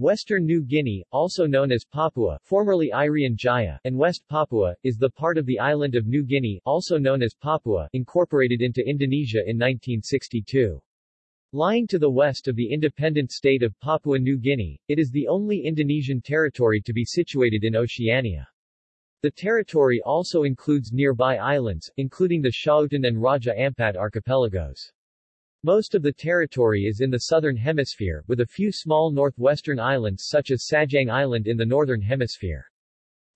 Western New Guinea, also known as Papua formerly Irian Jaya, and West Papua, is the part of the island of New Guinea, also known as Papua, incorporated into Indonesia in 1962. Lying to the west of the independent state of Papua New Guinea, it is the only Indonesian territory to be situated in Oceania. The territory also includes nearby islands, including the Schouten and Raja Ampat archipelagos. Most of the territory is in the southern hemisphere, with a few small northwestern islands such as Sajang Island in the northern hemisphere.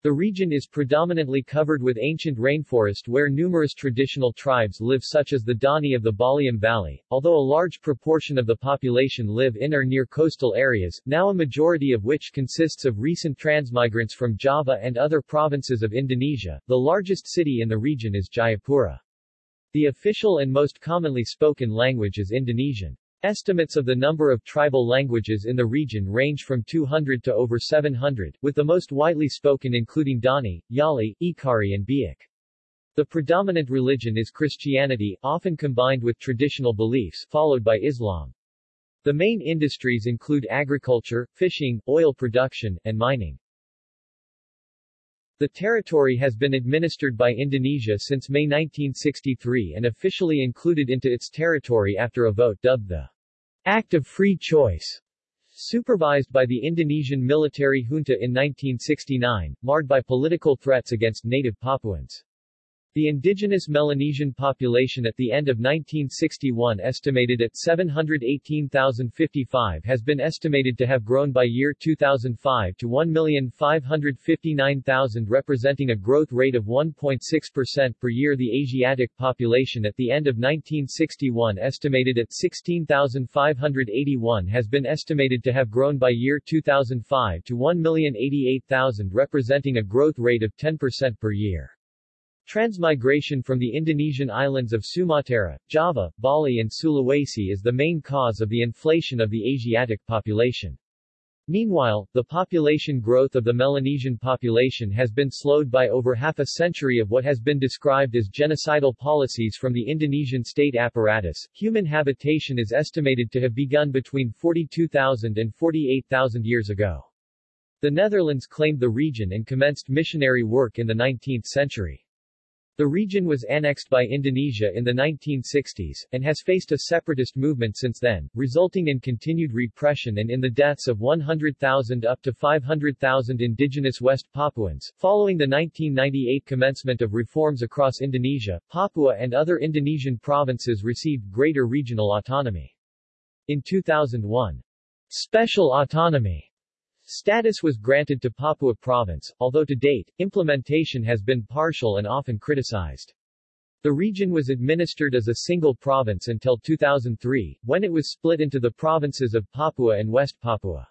The region is predominantly covered with ancient rainforest where numerous traditional tribes live such as the Dani of the Baliem Valley, although a large proportion of the population live in or near coastal areas, now a majority of which consists of recent transmigrants from Java and other provinces of Indonesia. The largest city in the region is Jayapura. The official and most commonly spoken language is Indonesian. Estimates of the number of tribal languages in the region range from 200 to over 700, with the most widely spoken including Dani, Yali, Ekari and Biak. The predominant religion is Christianity, often combined with traditional beliefs, followed by Islam. The main industries include agriculture, fishing, oil production, and mining. The territory has been administered by Indonesia since May 1963 and officially included into its territory after a vote dubbed the Act of Free Choice, supervised by the Indonesian military junta in 1969, marred by political threats against native Papuans. The indigenous Melanesian population at the end of 1961 estimated at 718,055 has been estimated to have grown by year 2005 to 1,559,000 representing a growth rate of 1.6% per year The Asiatic population at the end of 1961 estimated at 16,581 has been estimated to have grown by year 2005 to 1,088,000 representing a growth rate of 10% per year. Transmigration from the Indonesian islands of Sumatra, Java, Bali and Sulawesi is the main cause of the inflation of the Asiatic population. Meanwhile, the population growth of the Melanesian population has been slowed by over half a century of what has been described as genocidal policies from the Indonesian state apparatus. Human habitation is estimated to have begun between 42,000 and 48,000 years ago. The Netherlands claimed the region and commenced missionary work in the 19th century. The region was annexed by Indonesia in the 1960s, and has faced a separatist movement since then, resulting in continued repression and in the deaths of 100,000 up to 500,000 indigenous West Papuans. Following the 1998 commencement of reforms across Indonesia, Papua and other Indonesian provinces received greater regional autonomy. In 2001, special autonomy Status was granted to Papua Province, although to date, implementation has been partial and often criticized. The region was administered as a single province until 2003, when it was split into the provinces of Papua and West Papua.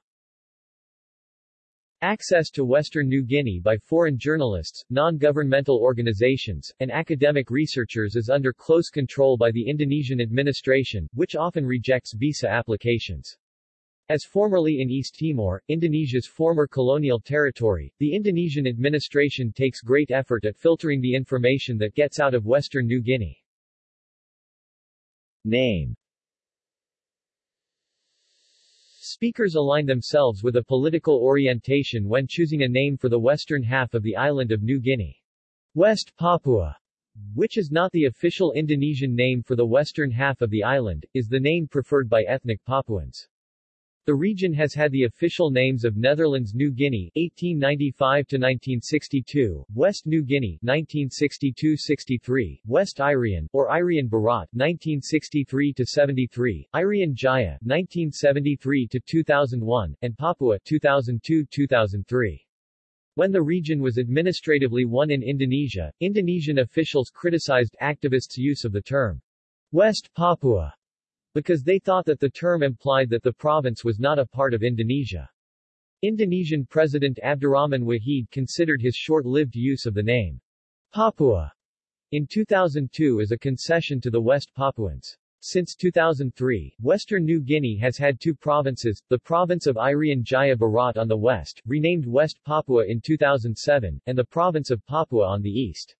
Access to Western New Guinea by foreign journalists, non-governmental organizations, and academic researchers is under close control by the Indonesian administration, which often rejects visa applications. As formerly in East Timor, Indonesia's former colonial territory, the Indonesian administration takes great effort at filtering the information that gets out of western New Guinea. Name Speakers align themselves with a political orientation when choosing a name for the western half of the island of New Guinea. West Papua, which is not the official Indonesian name for the western half of the island, is the name preferred by ethnic Papuans. The region has had the official names of Netherlands New Guinea 1895-1962, West New Guinea 1962-63, West Irian, or Irian Barat 1963-73, Irian Jaya 1973-2001, and Papua 2002-2003. When the region was administratively one in Indonesia, Indonesian officials criticized activists' use of the term West Papua because they thought that the term implied that the province was not a part of Indonesia. Indonesian President Abdurrahman Wahid considered his short-lived use of the name Papua in 2002 as a concession to the West Papuans. Since 2003, Western New Guinea has had two provinces, the province of Irian Jaya Barat on the west, renamed West Papua in 2007, and the province of Papua on the east.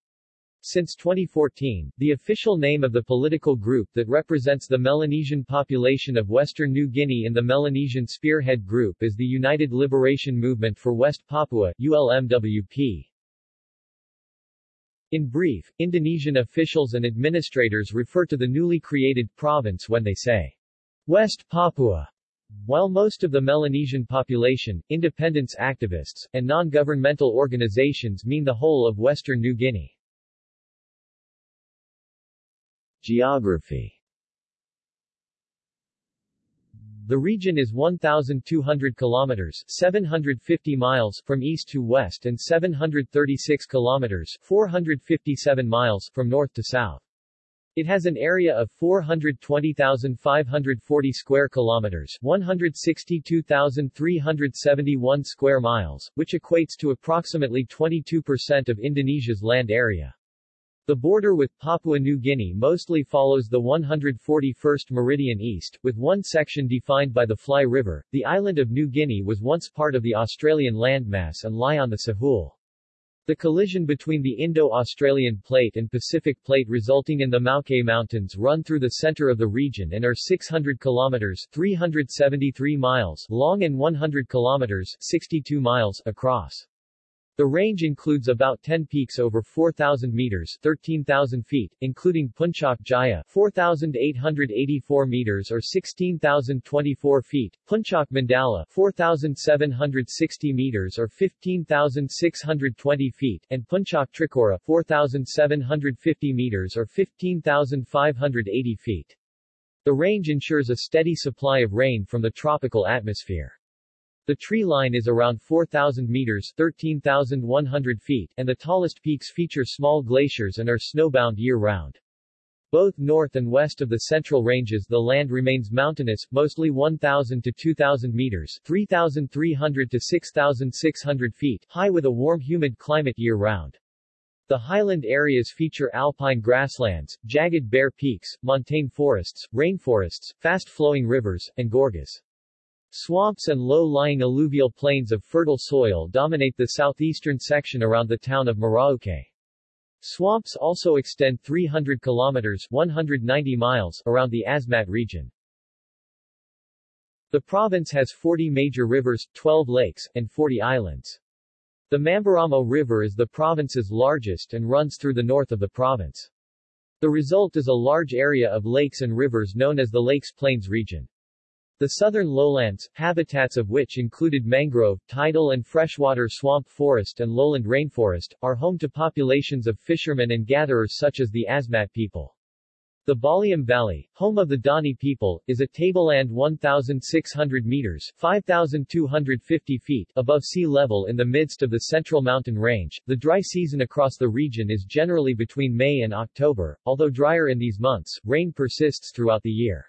Since 2014, the official name of the political group that represents the Melanesian population of Western New Guinea in the Melanesian Spearhead Group is the United Liberation Movement for West Papua ULMWP. In brief, Indonesian officials and administrators refer to the newly created province when they say West Papua, while most of the Melanesian population, independence activists, and non-governmental organizations mean the whole of Western New Guinea. Geography The region is 1,200 kilometers 750 miles from east to west and 736 kilometers 457 miles from north to south. It has an area of 420,540 square kilometers, 162,371 square miles, which equates to approximately 22% of Indonesia's land area. The border with Papua New Guinea mostly follows the 141st meridian east, with one section defined by the Fly River. The island of New Guinea was once part of the Australian landmass and lie on the Sahul. The collision between the Indo-Australian Plate and Pacific Plate resulting in the Maoke Mountains run through the center of the region and are 600 kilometers 373 miles long and 100 kilometers 62 miles across. The range includes about 10 peaks over 4,000 meters 13,000 feet, including Puncak Jaya 4,884 meters or 16,024 feet, Puncak Mandala 4,760 meters or 15,620 feet, and Puncak Trikora 4,750 meters or 15,580 feet. The range ensures a steady supply of rain from the tropical atmosphere. The tree line is around 4,000 meters 13,100 feet, and the tallest peaks feature small glaciers and are snowbound year-round. Both north and west of the central ranges the land remains mountainous, mostly 1,000 to 2,000 meters 3,300 to 6,600 feet high with a warm humid climate year-round. The highland areas feature alpine grasslands, jagged bare peaks, montane forests, rainforests, fast-flowing rivers, and gorges. Swamps and low-lying alluvial plains of fertile soil dominate the southeastern section around the town of Merauke. Swamps also extend 300 kilometers 190 miles around the Asmat region. The province has 40 major rivers, 12 lakes, and 40 islands. The Mamberamo River is the province's largest and runs through the north of the province. The result is a large area of lakes and rivers known as the Lakes Plains region. The southern lowlands, habitats of which included mangrove, tidal and freshwater swamp forest and lowland rainforest, are home to populations of fishermen and gatherers such as the Asmat people. The Baliem Valley, home of the Dani people, is a tableland 1,600 meters 5,250 feet above sea level in the midst of the central mountain range. The dry season across the region is generally between May and October, although drier in these months, rain persists throughout the year.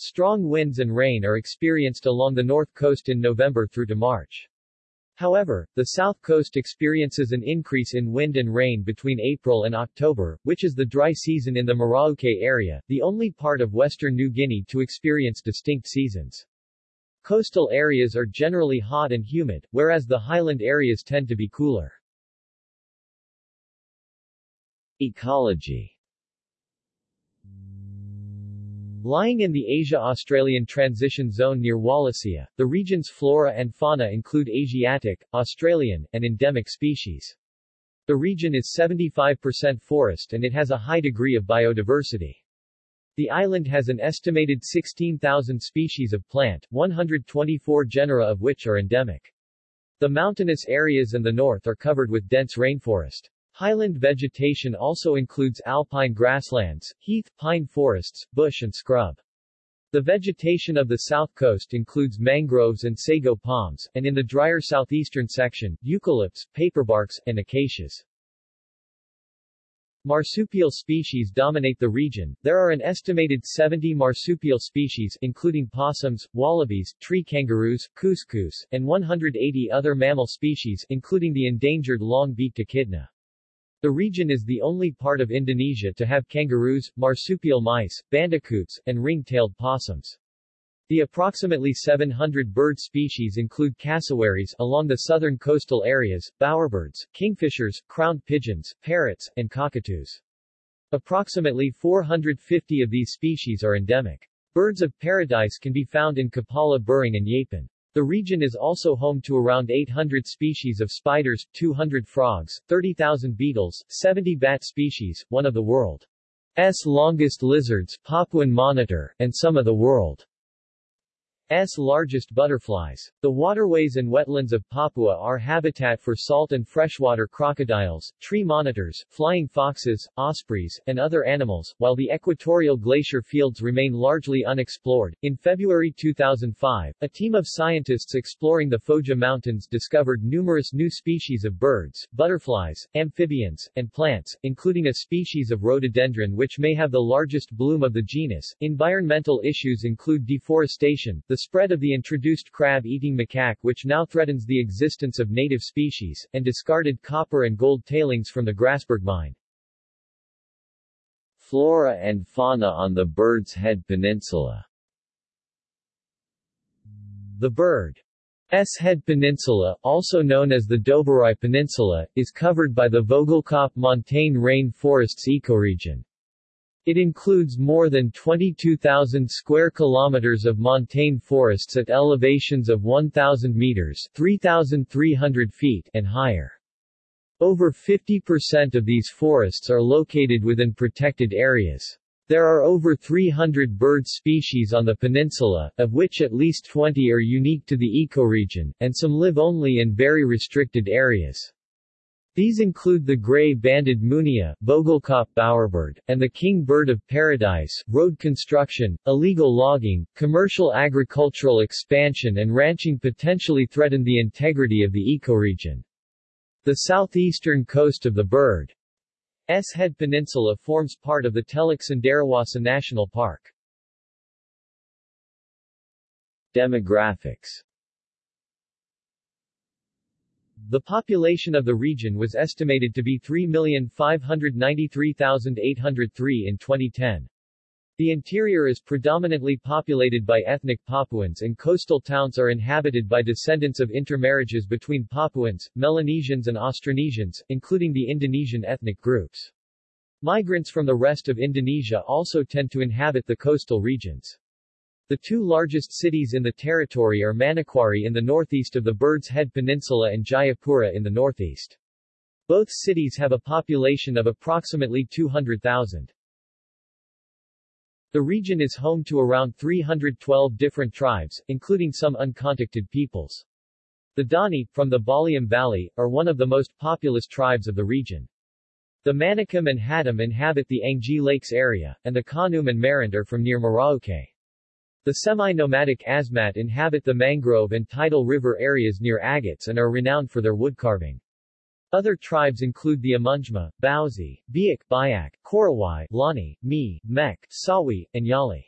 Strong winds and rain are experienced along the north coast in November through to March. However, the south coast experiences an increase in wind and rain between April and October, which is the dry season in the Merauke area, the only part of western New Guinea to experience distinct seasons. Coastal areas are generally hot and humid, whereas the highland areas tend to be cooler. Ecology Lying in the Asia-Australian Transition Zone near Wallacea, the region's flora and fauna include Asiatic, Australian, and endemic species. The region is 75% forest and it has a high degree of biodiversity. The island has an estimated 16,000 species of plant, 124 genera of which are endemic. The mountainous areas in the north are covered with dense rainforest. Highland vegetation also includes alpine grasslands, heath, pine forests, bush and scrub. The vegetation of the south coast includes mangroves and sago palms, and in the drier southeastern section, eucalypts, paperbarks, and acacias. Marsupial species dominate the region. There are an estimated 70 marsupial species including possums, wallabies, tree kangaroos, cuscus, and 180 other mammal species including the endangered long-beaked echidna. The region is the only part of Indonesia to have kangaroos, marsupial mice, bandicoots, and ring-tailed possums. The approximately 700 bird species include cassowaries along the southern coastal areas, bowerbirds, kingfishers, crowned pigeons, parrots, and cockatoos. Approximately 450 of these species are endemic. Birds of paradise can be found in Kapala Buring and Yapen. The region is also home to around 800 species of spiders, 200 frogs, 30,000 beetles, 70 bat species, one of the world's longest lizards, Papuan monitor, and some of the world S largest butterflies. The waterways and wetlands of Papua are habitat for salt and freshwater crocodiles, tree monitors, flying foxes, ospreys, and other animals, while the equatorial glacier fields remain largely unexplored. In February 2005, a team of scientists exploring the Foja Mountains discovered numerous new species of birds, butterflies, amphibians, and plants, including a species of rhododendron which may have the largest bloom of the genus. Environmental issues include deforestation, the spread of the introduced crab-eating macaque which now threatens the existence of native species, and discarded copper and gold tailings from the Grasberg mine. Flora and fauna on the Bird's Head Peninsula The Bird's Head Peninsula, also known as the Doberai Peninsula, is covered by the Vogelkop montane rain forests ecoregion. It includes more than 22,000 square kilometers of montane forests at elevations of 1,000 meters 3,300 feet and higher. Over 50% of these forests are located within protected areas. There are over 300 bird species on the peninsula, of which at least 20 are unique to the ecoregion, and some live only in very restricted areas. These include the gray-banded munia Vogelkop bowerbird, and the king bird of paradise, road construction, illegal logging, commercial agricultural expansion and ranching potentially threaten the integrity of the ecoregion. The southeastern coast of the bird's Head Peninsula forms part of the Teluk Cenderawasih National Park. Demographics the population of the region was estimated to be 3,593,803 in 2010. The interior is predominantly populated by ethnic Papuans and coastal towns are inhabited by descendants of intermarriages between Papuans, Melanesians and Austronesians, including the Indonesian ethnic groups. Migrants from the rest of Indonesia also tend to inhabit the coastal regions. The two largest cities in the territory are Manokwari in the northeast of the Bird's Head Peninsula and Jayapura in the northeast. Both cities have a population of approximately 200,000. The region is home to around 312 different tribes, including some uncontacted peoples. The Dani, from the Baliem Valley, are one of the most populous tribes of the region. The Manicom and Hatam inhabit the Anggi Lakes area, and the Kanum and Marind are from near Merauke. The semi-nomadic Asmat inhabit the mangrove and tidal river areas near Agats and are renowned for their woodcarving. Other tribes include the Amungme, Bauzi, Biak, Bayak, Korowai, Lani, Mi, Mek, Sawi, and Yali.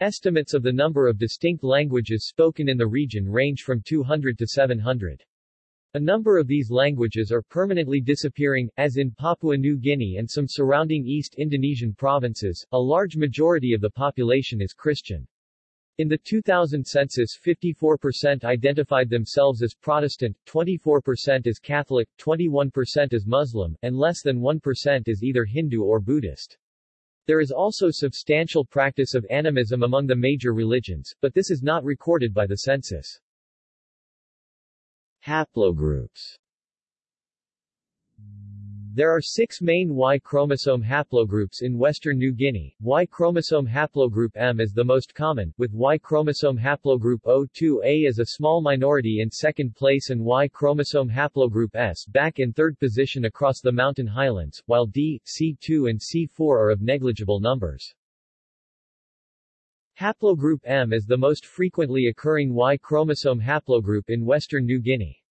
Estimates of the number of distinct languages spoken in the region range from 200 to 700. A number of these languages are permanently disappearing, as in Papua New Guinea and some surrounding East Indonesian provinces. A large majority of the population is Christian. In the 2000 census 54% identified themselves as Protestant, 24% as Catholic, 21% as Muslim, and less than 1% as either Hindu or Buddhist. There is also substantial practice of animism among the major religions, but this is not recorded by the census. Haplogroups there are six main Y chromosome haplogroups in western New Guinea. Y chromosome haplogroup M is the most common, with Y chromosome haplogroup O2A as a small minority in second place and Y chromosome haplogroup S back in third position across the mountain highlands, while D, C2 and C4 are of negligible numbers. Haplogroup M is the most frequently occurring Y chromosome haplogroup in western New Guinea.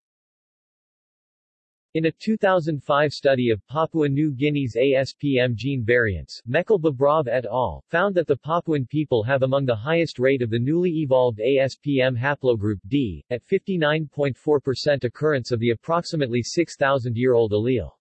In a 2005 study of Papua New Guinea's ASPM gene variants, Babrov et al. found that the Papuan people have among the highest rate of the newly evolved ASPM haplogroup D, at 59.4% occurrence of the approximately 6,000-year-old allele.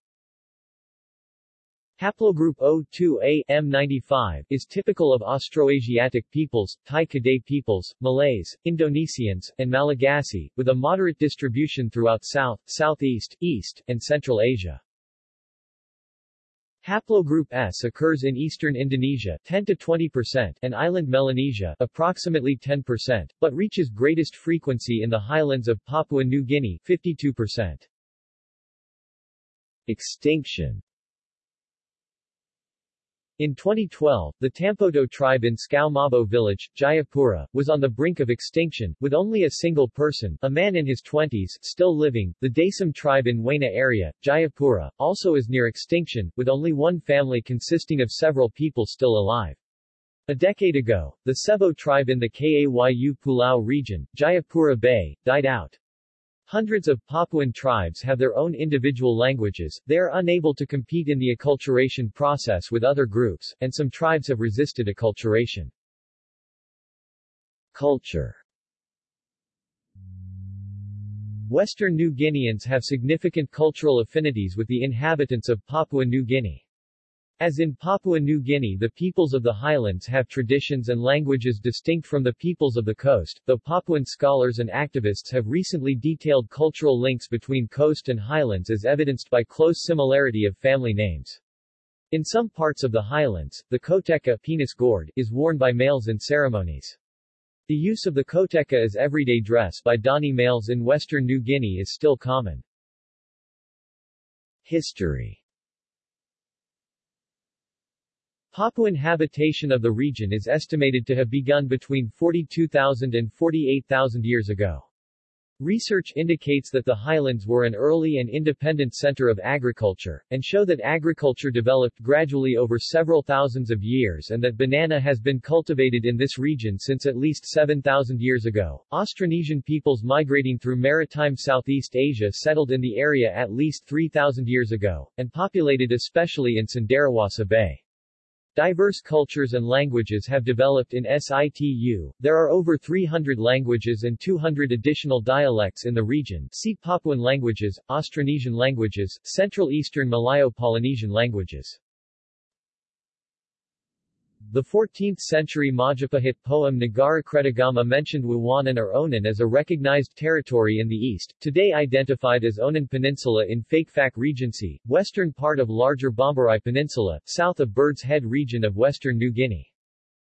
Haplogroup O2A M95 is typical of Austroasiatic peoples, Thai Kadai peoples, Malays, Indonesians, and Malagasy, with a moderate distribution throughout South, Southeast, East, and Central Asia. Haplogroup S occurs in eastern Indonesia 10 to 20% and island Melanesia approximately 10%, but reaches greatest frequency in the highlands of Papua New Guinea 52%. Extinction in 2012, the Tampoto tribe in Skau Mabo village, Jayapura, was on the brink of extinction, with only a single person, a man in his 20s, still living. The Dasam tribe in Wena area, Jayapura, also is near extinction, with only one family consisting of several people still alive. A decade ago, the Sebo tribe in the Kayu Pulau region, Jayapura Bay, died out. Hundreds of Papuan tribes have their own individual languages, they are unable to compete in the acculturation process with other groups, and some tribes have resisted acculturation. Culture Western New Guineans have significant cultural affinities with the inhabitants of Papua New Guinea. As in Papua New Guinea the peoples of the highlands have traditions and languages distinct from the peoples of the coast, though Papuan scholars and activists have recently detailed cultural links between coast and highlands as evidenced by close similarity of family names. In some parts of the highlands, the koteka penis gourd is worn by males in ceremonies. The use of the koteka as everyday dress by Dani males in western New Guinea is still common. History Papuan habitation of the region is estimated to have begun between 42,000 and 48,000 years ago. Research indicates that the highlands were an early and independent center of agriculture, and show that agriculture developed gradually over several thousands of years and that banana has been cultivated in this region since at least 7,000 years ago. Austronesian peoples migrating through maritime Southeast Asia settled in the area at least 3,000 years ago, and populated especially in Cenderawasih Bay. Diverse cultures and languages have developed in situ. There are over 300 languages and 200 additional dialects in the region. See Papuan languages, Austronesian languages, Central Eastern Malayo-Polynesian languages. The 14th-century Majapahit poem Nagara Kretagama mentioned Wawanan or Onan as a recognized territory in the east, today identified as Onan Peninsula in Fakfak Regency, western part of larger Bomberai Peninsula, south of Bird's Head region of western New Guinea.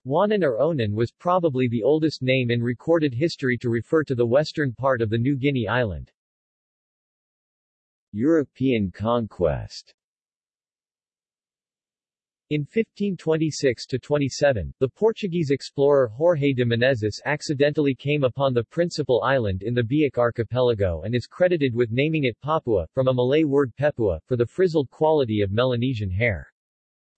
Wanan or Onan was probably the oldest name in recorded history to refer to the western part of the New Guinea island. European conquest in 1526-27, the Portuguese explorer Jorge de Menezes accidentally came upon the principal island in the Biak archipelago and is credited with naming it Papua, from a Malay word pepua, for the frizzled quality of Melanesian hair.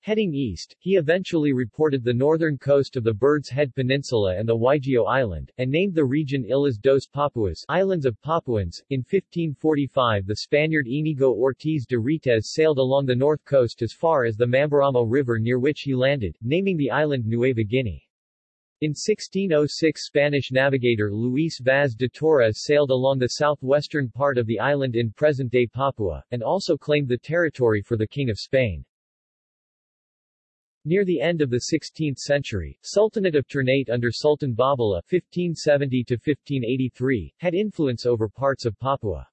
Heading east, he eventually reported the northern coast of the Bird's Head Peninsula and the Waigeo Island, and named the region Ilhas dos Papuas Islands of Papuans. In 1545 the Spaniard Inigo Ortiz de Retez sailed along the north coast as far as the Mamberamo River near which he landed, naming the island Nueva Guinea. In 1606 Spanish navigator Luis Vaz de Torres sailed along the southwestern part of the island in present-day Papua, and also claimed the territory for the King of Spain. Near the end of the 16th century, Sultanate of Ternate under Sultan Babullah (1570–1583) had influence over parts of Papua.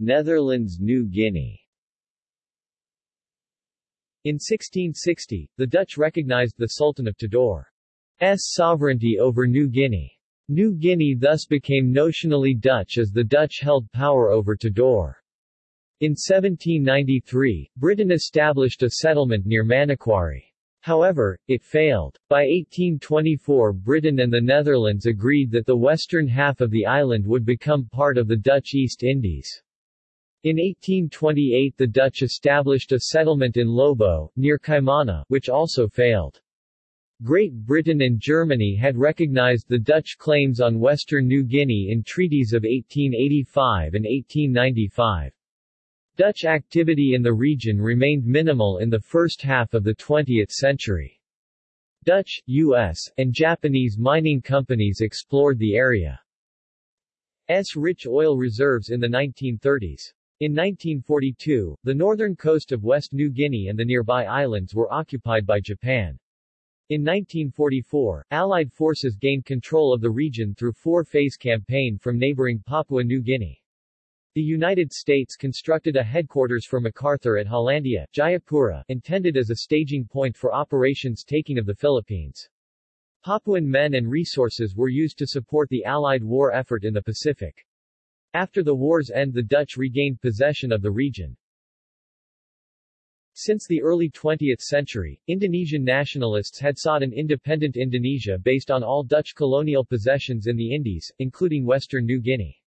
Netherlands New Guinea In 1660, the Dutch recognized the Sultan of Tidore's sovereignty over New Guinea. New Guinea thus became notionally Dutch as the Dutch held power over Tidore. In 1793, Britain established a settlement near Manokwari. However, it failed. By 1824 Britain and the Netherlands agreed that the western half of the island would become part of the Dutch East Indies. In 1828 the Dutch established a settlement in Lobo, near Kaimana, which also failed. Great Britain and Germany had recognized the Dutch claims on western New Guinea in treaties of 1885 and 1895. Dutch activity in the region remained minimal in the first half of the 20th century. Dutch, U.S., and Japanese mining companies explored the area. area's rich oil reserves in the 1930s. In 1942, the northern coast of West New Guinea and the nearby islands were occupied by Japan. In 1944, Allied forces gained control of the region through four-phase campaign from neighboring Papua New Guinea. The United States constructed a headquarters for MacArthur at Hollandia, Jayapura, intended as a staging point for operations taking of the Philippines. Papuan men and resources were used to support the Allied war effort in the Pacific. After the war's end the Dutch regained possession of the region. Since the early 20th century, Indonesian nationalists had sought an independent Indonesia based on all Dutch colonial possessions in the Indies, including Western New Guinea.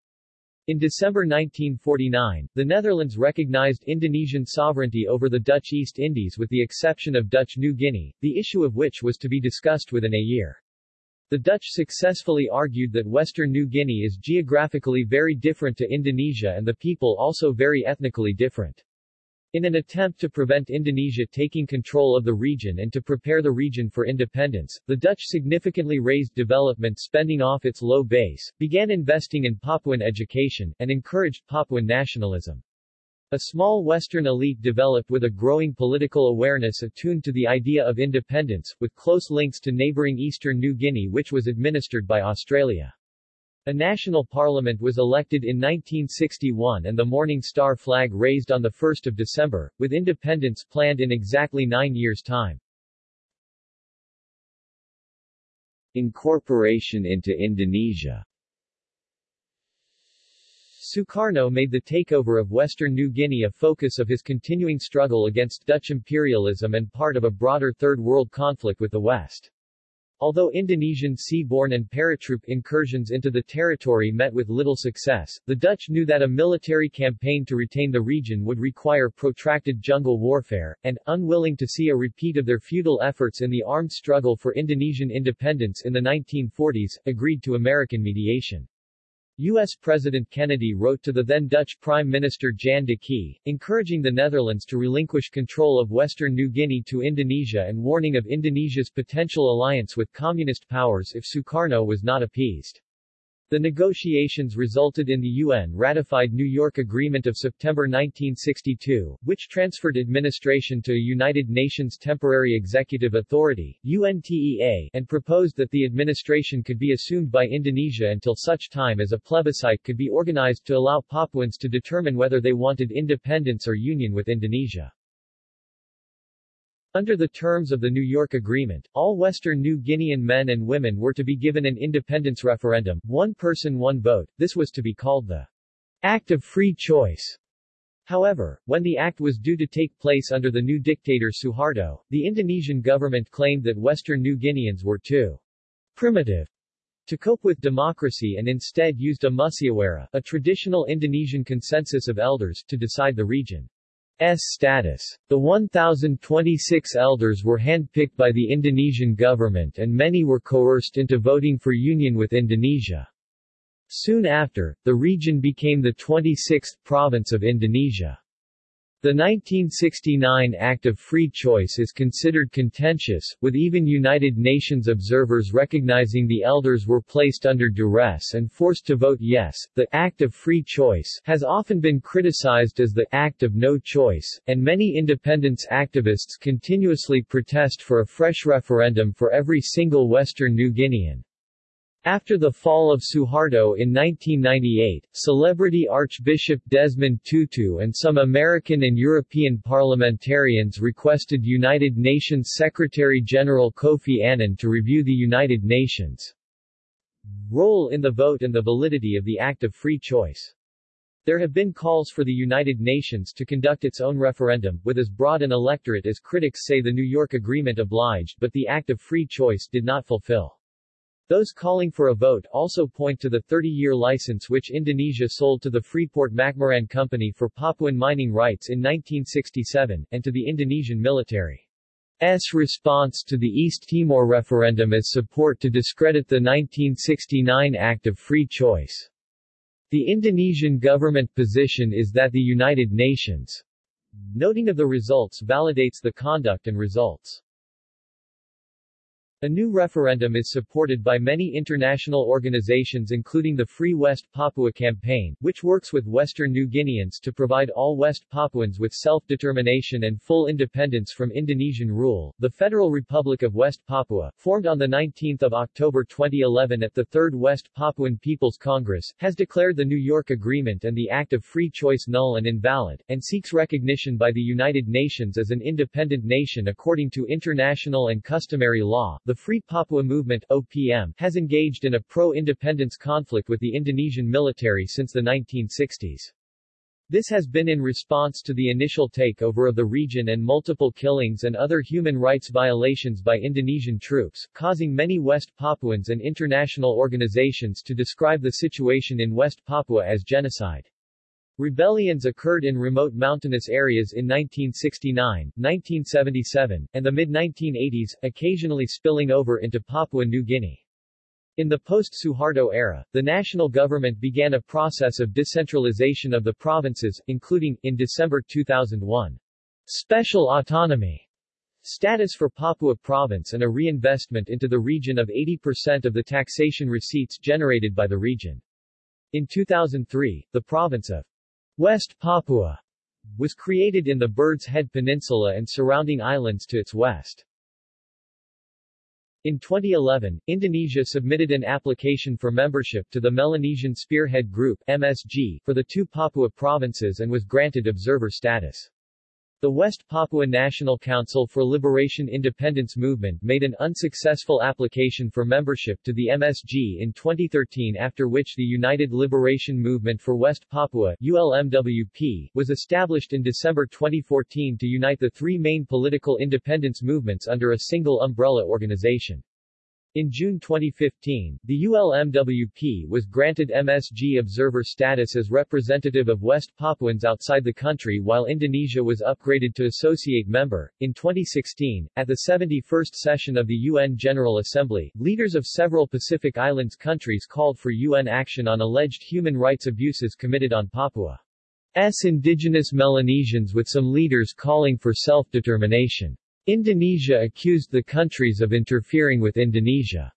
In December 1949, the Netherlands recognized Indonesian sovereignty over the Dutch East Indies with the exception of Dutch New Guinea, the issue of which was to be discussed within a year. The Dutch successfully argued that Western New Guinea is geographically very different to Indonesia and the people also very ethnically different. In an attempt to prevent Indonesia taking control of the region and to prepare the region for independence, the Dutch significantly raised development spending off its low base, began investing in Papuan education, and encouraged Papuan nationalism. A small Western elite developed with a growing political awareness attuned to the idea of independence, with close links to neighboring eastern New Guinea which was administered by Australia. A national parliament was elected in 1961 and the Morning Star flag raised on 1 December, with independence planned in exactly nine years' time. Incorporation into Indonesia Sukarno made the takeover of Western New Guinea a focus of his continuing struggle against Dutch imperialism and part of a broader Third World conflict with the West. Although Indonesian seaborne and paratroop incursions into the territory met with little success, the Dutch knew that a military campaign to retain the region would require protracted jungle warfare, and, unwilling to see a repeat of their futile efforts in the armed struggle for Indonesian independence in the 1940s, agreed to American mediation. U.S. President Kennedy wrote to the then Dutch Prime Minister Jan de Quay, encouraging the Netherlands to relinquish control of Western New Guinea to Indonesia and warning of Indonesia's potential alliance with communist powers if Sukarno was not appeased. The negotiations resulted in the UN-ratified New York Agreement of September 1962, which transferred administration to a United Nations Temporary Executive Authority UNTEA, and proposed that the administration could be assumed by Indonesia until such time as a plebiscite could be organized to allow Papuans to determine whether they wanted independence or union with Indonesia. Under the terms of the New York Agreement, all Western New Guinean men and women were to be given an independence referendum, one person one vote, this was to be called the Act of Free Choice. However, when the act was due to take place under the new dictator Suharto, the Indonesian government claimed that Western New Guineans were too primitive to cope with democracy and instead used a musyawarah, a traditional Indonesian consensus of elders, to decide the region. S status. The 1,026 elders were handpicked by the Indonesian government and many were coerced into voting for union with Indonesia. Soon after, the region became the 26th province of Indonesia. The 1969 Act of Free Choice is considered contentious, with even United Nations observers recognizing the elders were placed under duress and forced to vote yes. The Act of Free Choice has often been criticized as the Act of No Choice, and many independence activists continuously protest for a fresh referendum for every single Western New Guinean. After the fall of Suharto in 1998, celebrity Archbishop Desmond Tutu and some American and European parliamentarians requested United Nations Secretary-General Kofi Annan to review the United Nations' role in the vote and the validity of the Act of Free Choice. There have been calls for the United Nations to conduct its own referendum, with as broad an electorate as critics say the New York Agreement obliged but the Act of Free Choice did not fulfill. Those calling for a vote also point to the 30-year license which Indonesia sold to the Freeport-McMoran Company for Papuan mining rights in 1967, and to the Indonesian military's response to the East Timor referendum as support to discredit the 1969 Act of Free Choice. The Indonesian government position is that the United Nations noting of the results validates the conduct and results. A new referendum is supported by many international organizations including the Free West Papua Campaign, which works with Western New Guineans to provide all West Papuans with self-determination and full independence from Indonesian rule. The Federal Republic of West Papua, formed on 19 October 2011 at the Third West Papuan People's Congress, has declared the New York Agreement and the Act of Free Choice null and invalid, and seeks recognition by the United Nations as an independent nation according to international and customary law. The Free Papua Movement OPM, has engaged in a pro-independence conflict with the Indonesian military since the 1960s. This has been in response to the initial takeover of the region and multiple killings and other human rights violations by Indonesian troops, causing many West Papuans and international organizations to describe the situation in West Papua as genocide. Rebellions occurred in remote mountainous areas in 1969, 1977, and the mid-1980s, occasionally spilling over into Papua New Guinea. In the post-Suharto era, the national government began a process of decentralization of the provinces, including, in December 2001, special autonomy status for Papua province and a reinvestment into the region of 80% of the taxation receipts generated by the region. In 2003, the province of West Papua was created in the Bird's Head Peninsula and surrounding islands to its west. In 2011, Indonesia submitted an application for membership to the Melanesian Spearhead Group MSG for the two Papua provinces and was granted observer status. The West Papua National Council for Liberation Independence Movement made an unsuccessful application for membership to the MSG in 2013 after which the United Liberation Movement for West Papua ULMWP, was established in December 2014 to unite the three main political independence movements under a single umbrella organization. In June 2015, the ULMWP was granted MSG observer status as representative of West Papuans outside the country while Indonesia was upgraded to associate member. In 2016, at the 71st session of the UN General Assembly, leaders of several Pacific Islands countries called for UN action on alleged human rights abuses committed on Papua's indigenous Melanesians with some leaders calling for self-determination. Indonesia accused the countries of interfering with Indonesia's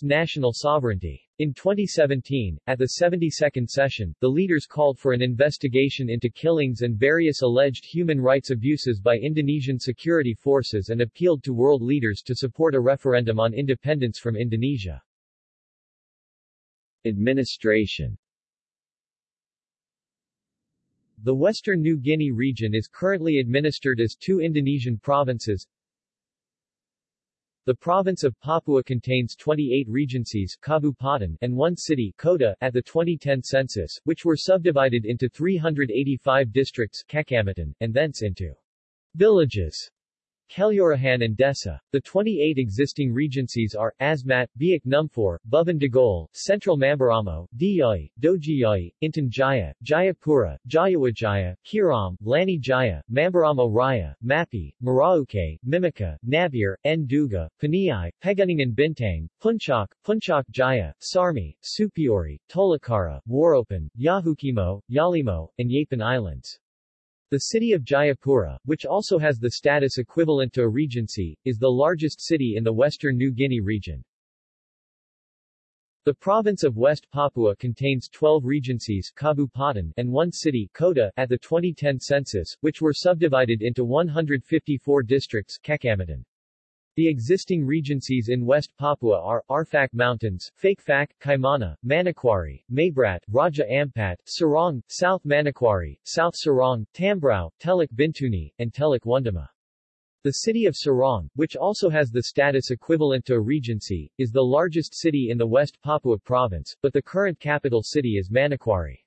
national sovereignty. In 2017, at the 72nd session, the leaders called for an investigation into killings and various alleged human rights abuses by Indonesian security forces and appealed to world leaders to support a referendum on independence from Indonesia. Administration the Western New Guinea region is currently administered as two Indonesian provinces. The province of Papua contains 28 regencies Kabupaten, and one city Kota, at the 2010 census, which were subdivided into 385 districts Kecamatan, and thence into villages Kelurahan and Desa. The 28 existing regencies are, Asmat, Biak Numfor, Boven Digoel, Central Mamberamo, Diyai, Dogiyai, Intan Jaya, Jayapura, Jayawijaya, Keerom, Lani Jaya, Mamberamo Raya, Mapi, Merauke, Mimika, Nabire, Nduga, Paniai, Pegunungan Bintang, Puncak, Puncak Jaya, Sarmi, Supiori, Tolikara, Waropen, Yahukimo, Yalimo, and Yapen Islands. The city of Jayapura, which also has the status equivalent to a regency, is the largest city in the western New Guinea region. The province of West Papua contains 12 regencies and one city Kota, at the 2010 census, which were subdivided into 154 districts Kecamatan. The existing regencies in West Papua are, Arfak Mountains, Fakfak, Kaimana, Manokwari, Maybrat, Raja Ampat, Sorong, South Manokwari, South Sorong, Tambrauw, Teluk Bintuni, and Teluk Wondama. The city of Sorong, which also has the status equivalent to a regency, is the largest city in the West Papua province, but the current capital city is Manokwari.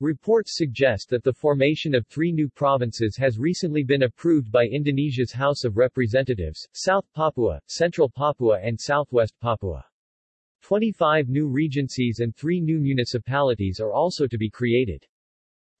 Reports suggest that the formation of three new provinces has recently been approved by Indonesia's House of Representatives, South Papua, Central Papua and Southwest Papua. 25 new regencies and three new municipalities are also to be created.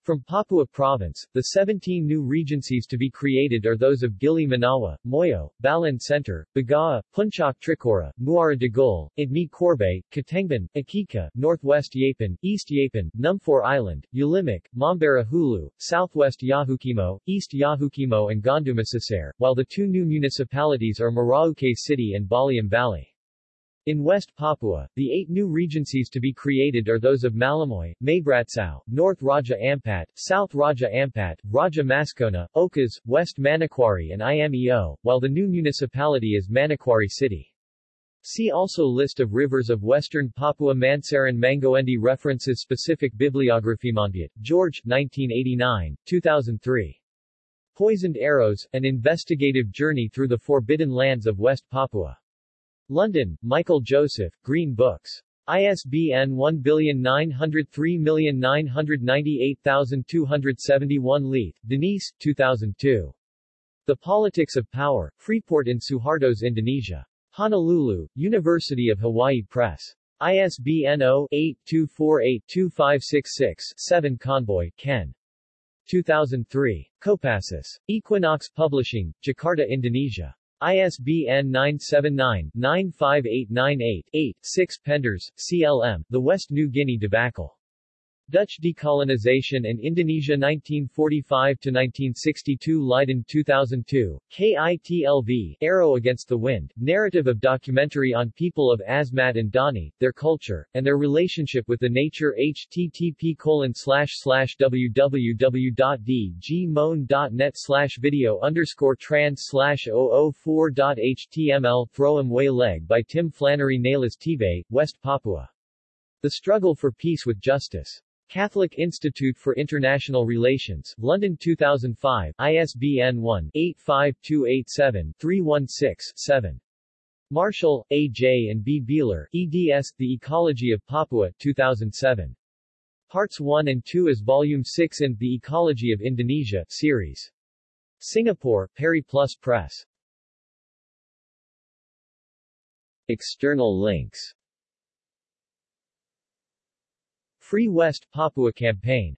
From Papua Province, the 17 new regencies to be created are those of Gili Manawa, Moyo, Balan Center, Bagawa, Puncak Trikora, Muara Digul, Idmi Corbay, Katengban, Akika, Northwest Yapen, East Yapen, Numfor Island, Ulimak, Mambara Hulu, Southwest Yahukimo, East Yahukimo and Gondumasisare, while the two new municipalities are Merauke City and Baliem Valley. In West Papua, the eight new regencies to be created are those of Malamoy, Maybratsao, North Raja Ampat, South Raja Ampat, Raja Mascona, Okas, West Manokwari and Imeo, while the new municipality is Manokwari City. See also List of rivers of Western Papua Mansaran Mangoendi References Specific Bibliography Monbiot, George, 1989, 2003. Poisoned Arrows, An Investigative Journey Through the Forbidden Lands of West Papua. London, Michael Joseph, Green Books. ISBN 1939988271 Leith, Denise, 2002. The Politics of Power, Freeport in Suhartos, Indonesia. Honolulu, University of Hawaii Press. ISBN 0-8248-2566-7 Conboy, Ken. 2003. Kopassus. Equinox Publishing, Jakarta, Indonesia. ISBN 979-95898-8, 6 Penders, CLM, The West New Guinea Debacle. Dutch Decolonization and Indonesia 1945-1962 Leiden 2002, KITLV, Arrow Against the Wind, narrative of documentary on people of Asmat and Dani, their culture, and their relationship with the nature http colon slash slash www.dgmoan.net video underscore trans slash 004.html Throwim Way Leg by Tim Flannery Neles Tebay, West Papua. The Struggle for Peace with Justice. Catholic Institute for International Relations, London 2005, ISBN 1-85287-316-7. Marshall, A. J. and B. Beehler, eds. The Ecology of Papua, 2007. Parts 1 and 2 as Volume 6 in The Ecology of Indonesia, Series. Singapore, Periplus Press. External links Free West Papua Campaign